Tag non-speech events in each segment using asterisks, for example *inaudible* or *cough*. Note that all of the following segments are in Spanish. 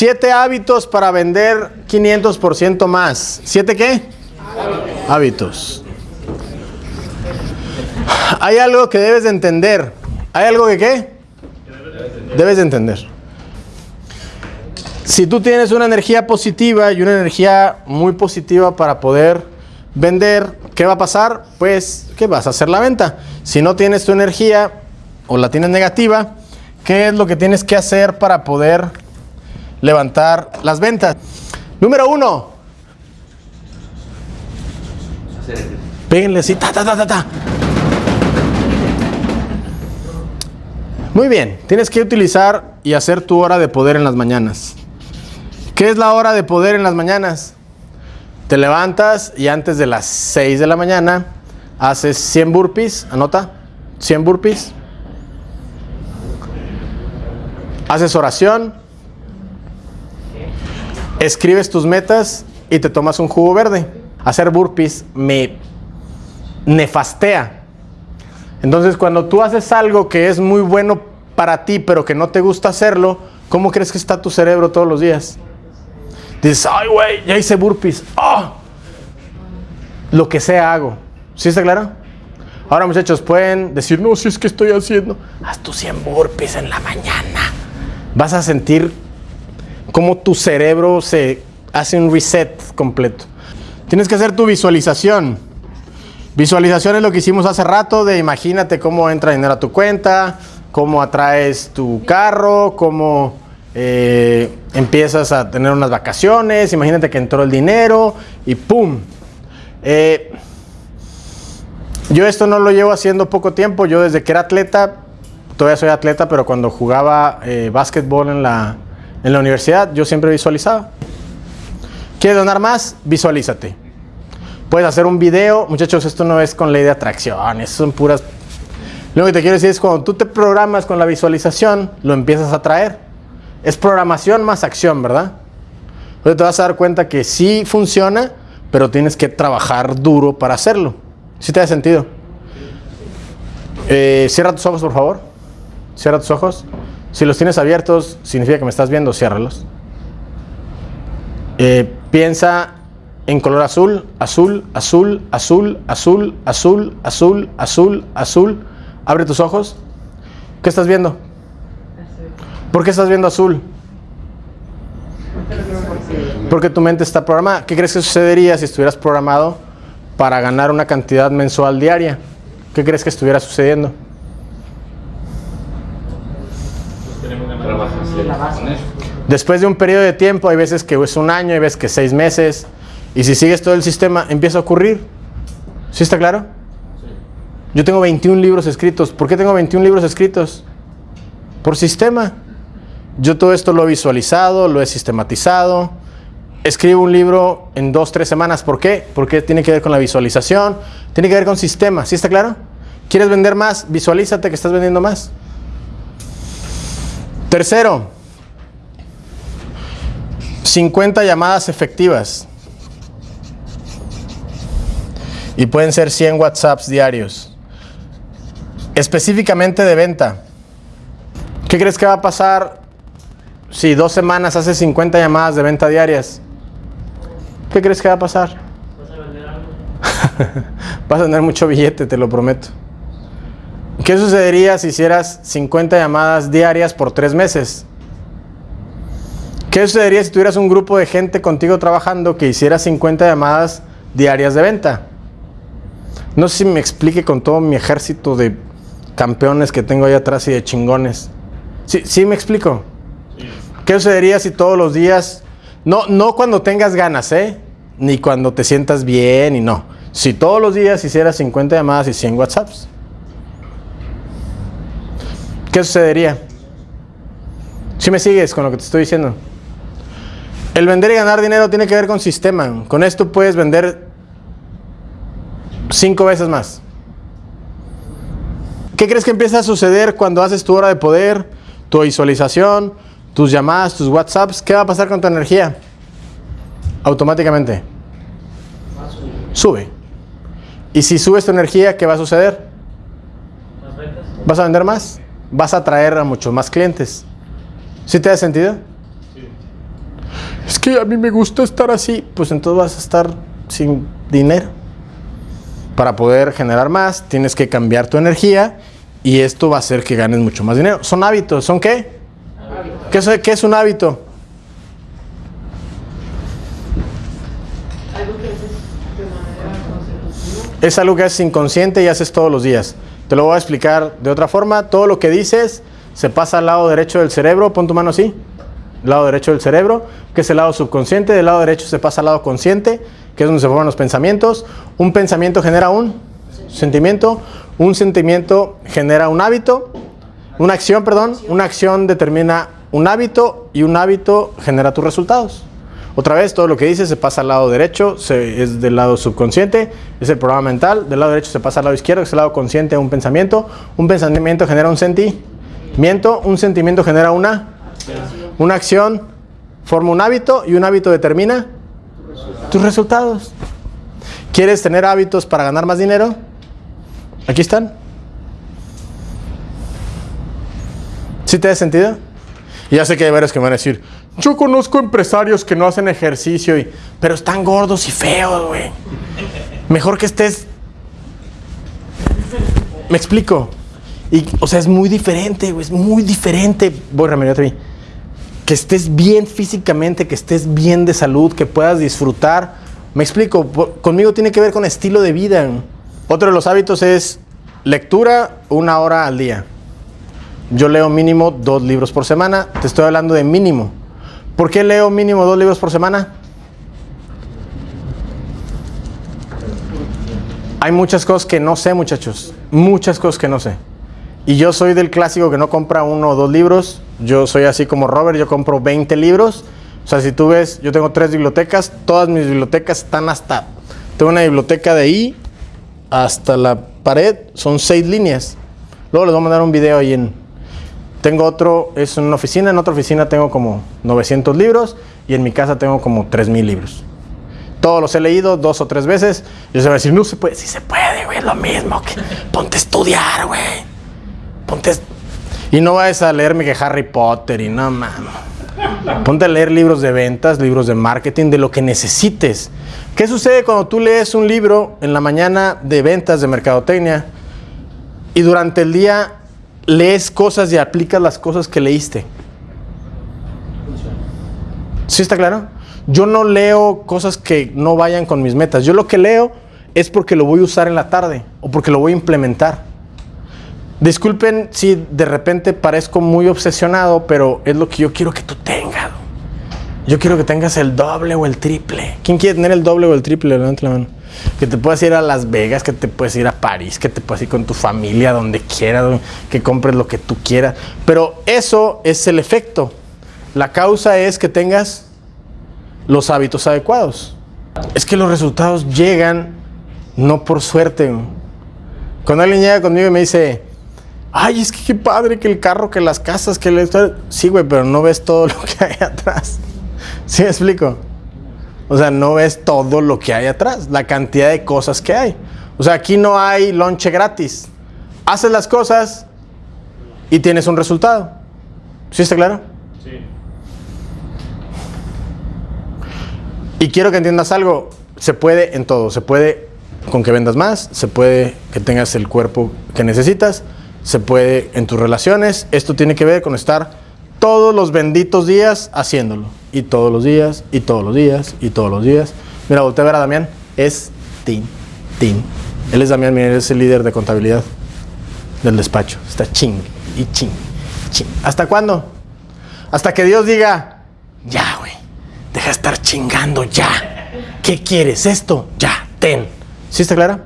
Siete hábitos para vender 500% más. ¿Siete qué? Hábitos. Hay algo que debes de entender. ¿Hay algo que qué? Debes de entender. Si tú tienes una energía positiva y una energía muy positiva para poder vender, ¿qué va a pasar? Pues que vas a hacer la venta. Si no tienes tu energía o la tienes negativa, ¿qué es lo que tienes que hacer para poder levantar las ventas? Número uno. Péguenle así, ta, ta, ta, ta. Muy bien, tienes que utilizar y hacer tu hora de poder en las mañanas. ¿Qué es la hora de poder en las mañanas? Te levantas y antes de las 6 de la mañana haces 100 burpees, anota, 100 burpees. Haces oración, escribes tus metas y te tomas un jugo verde. Hacer burpees me nefastea. Entonces, cuando tú haces algo que es muy bueno para ti, pero que no te gusta hacerlo, ¿cómo crees que está tu cerebro todos los días? Dices, ay, güey, ya hice burpees. ¡Oh! Lo que sea hago. ¿Sí está claro? Ahora, muchachos, pueden decir, no, si es que estoy haciendo. Haz tus 100 burpees en la mañana. Vas a sentir cómo tu cerebro se hace un reset completo. Tienes que hacer tu visualización. Visualización es lo que hicimos hace rato de imagínate cómo entra dinero a tu cuenta, cómo atraes tu carro, cómo eh, empiezas a tener unas vacaciones, imagínate que entró el dinero y ¡pum! Eh, yo esto no lo llevo haciendo poco tiempo, yo desde que era atleta, todavía soy atleta, pero cuando jugaba eh, básquetbol en la, en la universidad, yo siempre visualizaba. ¿Quieres donar más? Visualízate. Puedes hacer un video. Muchachos, esto no es con ley de atracción, eso son puras... Lo que te quiero decir es cuando tú te programas con la visualización, lo empiezas a traer. Es programación más acción, ¿verdad? Entonces te vas a dar cuenta que sí funciona, pero tienes que trabajar duro para hacerlo. ¿Sí te da sentido? Eh, cierra tus ojos, por favor. Cierra tus ojos. Si los tienes abiertos, significa que me estás viendo, ciérralos. Eh, piensa en color azul, azul, azul, azul, azul, azul, azul, azul, azul. Abre tus ojos. ¿Qué estás viendo? ¿Por qué estás viendo azul? Porque tu mente está programada. ¿Qué crees que sucedería si estuvieras programado para ganar una cantidad mensual diaria? ¿Qué crees que estuviera sucediendo? Después de un periodo de tiempo, hay veces que es un año, hay veces que seis meses, y si sigues todo el sistema, empieza a ocurrir. ¿Sí está claro? Yo tengo 21 libros escritos. ¿Por qué tengo 21 libros escritos? Por sistema. Yo todo esto lo he visualizado, lo he sistematizado. Escribo un libro en dos, tres semanas. ¿Por qué? Porque tiene que ver con la visualización, tiene que ver con sistema. ¿Sí está claro? ¿Quieres vender más? Visualízate que estás vendiendo más. Tercero, 50 llamadas efectivas. Y pueden ser 100 WhatsApps diarios. Específicamente de venta. ¿Qué crees que va a pasar si dos semanas haces 50 llamadas de venta diarias? ¿Qué crees que va a pasar? *laughs* ¿Vas a vender algo? *laughs* Vas a tener mucho billete, te lo prometo. ¿Qué sucedería si hicieras 50 llamadas diarias por tres meses? ¿Qué sucedería si tuvieras un grupo de gente contigo trabajando que hiciera 50 llamadas diarias de venta? No sé si me explique con todo mi ejército de campeones que tengo ahí atrás y de chingones. ¿Sí, sí me explico? ¿Qué sucedería si todos los días, no, no cuando tengas ganas, ¿eh? Ni cuando te sientas bien y no. Si todos los días hicieras 50 llamadas y 100 WhatsApps. ¿Qué sucedería? Si me sigues con lo que te estoy diciendo. El vender y ganar dinero tiene que ver con sistema. Con esto puedes vender cinco veces más. ¿Qué crees que empieza a suceder cuando haces tu hora de poder, tu visualización, tus llamadas, tus WhatsApps? ¿Qué va a pasar con tu energía? Automáticamente. Sube. Y si subes tu energía, ¿qué va a suceder? ¿Vas a vender más? Vas a atraer a muchos más clientes. ¿Sí te da sentido? Es que a mí me gusta estar así. Pues entonces vas a estar sin dinero. Para poder generar más, tienes que cambiar tu energía y esto va a hacer que ganes mucho más dinero. Son hábitos. ¿Son qué? ¿Qué es, qué es un hábito? Algo que haces de manera consecutiva. Es algo que haces inconsciente y haces todos los días. Te lo voy a explicar de otra forma. Todo lo que dices se pasa al lado derecho del cerebro. Pon tu mano así. Lado derecho del cerebro, que es el lado subconsciente. Del lado derecho se pasa al lado consciente, que es donde se forman los pensamientos. Un pensamiento genera un sentimiento. Un sentimiento genera un hábito. Una acción, perdón. Una acción determina un hábito y un hábito genera tus resultados. Otra vez, todo lo que dices se pasa al lado derecho, es del lado subconsciente, es el programa mental. Del lado derecho se pasa al lado izquierdo, que es el lado consciente, un pensamiento. Un pensamiento genera un sentimiento, un sentimiento genera una, una acción, forma un hábito y un hábito determina tus resultados. ¿Quieres tener hábitos para ganar más dinero? Aquí están. ¿Sí te da sentido? Y ya sé que hay varios que me van a decir, yo conozco empresarios que no hacen ejercicio, y, pero están gordos y feos, güey. Mejor que estés... Me explico. Y, o sea, es muy diferente, güey, es muy diferente. Voy, Ramiro, te vi. Que estés bien físicamente, que estés bien de salud, que puedas disfrutar. Me explico, conmigo tiene que ver con estilo de vida. Otro de los hábitos es lectura una hora al día. Yo leo mínimo dos libros por semana. Te estoy hablando de mínimo. ¿Por qué leo mínimo dos libros por semana? Hay muchas cosas que no sé, muchachos. Muchas cosas que no sé. Y yo soy del clásico que no compra uno o dos libros. Yo soy así como Robert, yo compro 20 libros. O sea, si tú ves, yo tengo tres bibliotecas. Todas mis bibliotecas están hasta... Tengo una biblioteca de ahí hasta la pared. Son seis líneas. Luego les voy a mandar un video ahí en... Tengo otro, es una oficina. En otra oficina tengo como 900 libros. Y en mi casa tengo como 3000 libros. Todos los he leído dos o tres veces. Y se va a decir, no se puede. Sí se puede, güey, es lo mismo. Que... Ponte a estudiar, güey. Ponte. Y no vayas a leerme que Harry Potter y no mames. Ponte a leer libros de ventas, libros de marketing, de lo que necesites. ¿Qué sucede cuando tú lees un libro en la mañana de ventas, de mercadotecnia, y durante el día lees cosas y aplicas las cosas que leíste? ¿Sí está claro? Yo no leo cosas que no vayan con mis metas. Yo lo que leo es porque lo voy a usar en la tarde o porque lo voy a implementar. Disculpen si de repente parezco muy obsesionado, pero es lo que yo quiero que tú tengas. Yo quiero que tengas el doble o el triple. ¿Quién quiere tener el doble o el triple? Levante la mano. Que te puedas ir a Las Vegas, que te puedes ir a París, que te puedas ir con tu familia, donde quieras, que compres lo que tú quieras. Pero eso es el efecto. La causa es que tengas los hábitos adecuados. Es que los resultados llegan no por suerte. Cuando alguien llega conmigo y me dice, ay, es que qué padre que el carro, que las casas, que el... Sí, güey, pero no ves todo *laughs* lo que hay atrás. ¿Sí me explico? O sea, no ves todo lo que hay atrás, la cantidad de cosas que hay. O sea, aquí no hay lonche gratis. Haces las cosas y tienes un resultado. ¿Sí está claro? Sí. Y quiero que entiendas algo, se puede en todo, se puede con que vendas más, se puede que tengas el cuerpo que necesitas, se puede en tus relaciones, esto tiene que ver con estar todos los benditos días haciéndolo, y todos los días, y todos los días, y todos los días. Mira, voltea a ver a Damián, es Tim, Tim. Él es Damián, mira, él es el líder de contabilidad del despacho, está ching, y ching, ching. ¿Hasta cuándo? Hasta que Dios diga, ya, güey, deja de estar chingando, ya. ¿Qué quieres? Esto, ya, ten. ¿Sí está clara?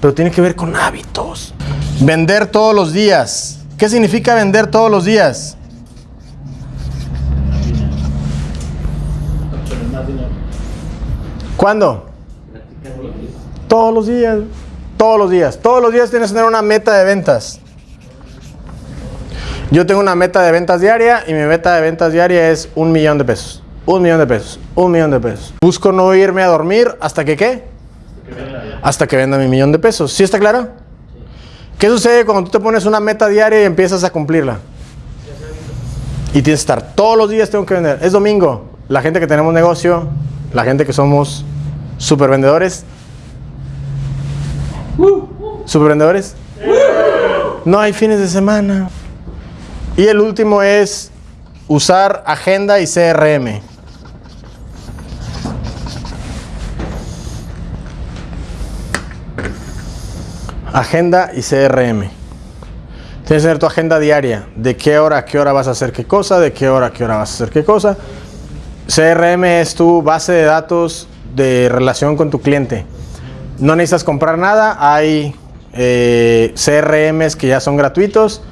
Pero tiene que ver con hábitos. Vender todos los días. ¿Qué significa vender todos los días? ¿Cuándo? Todos los días. Todos los días. Todos los días tienes que tener una meta de ventas. Yo tengo una meta de ventas diaria y mi meta de ventas diaria es un millón de pesos. Un millón de pesos. Un millón de pesos. Busco no irme a dormir hasta que qué? Hasta que venda mi millón de pesos. ¿Sí está claro? ¿Qué sucede cuando tú te pones una meta diaria y empiezas a cumplirla? Y tienes que estar todos los días tengo que vender. Es domingo. la gente que tenemos negocio, la gente que somos super vendedores. Super vendedores. No hay fines de semana. Y el último es usar agenda y CRM. Agenda y CRM. Tienes que tener tu agenda diaria. De qué hora a qué hora vas a hacer qué cosa, de qué hora a qué hora vas a hacer qué cosa. CRM es tu base de datos de relación con tu cliente. No necesitas comprar nada. Hay eh, CRMs que ya son gratuitos.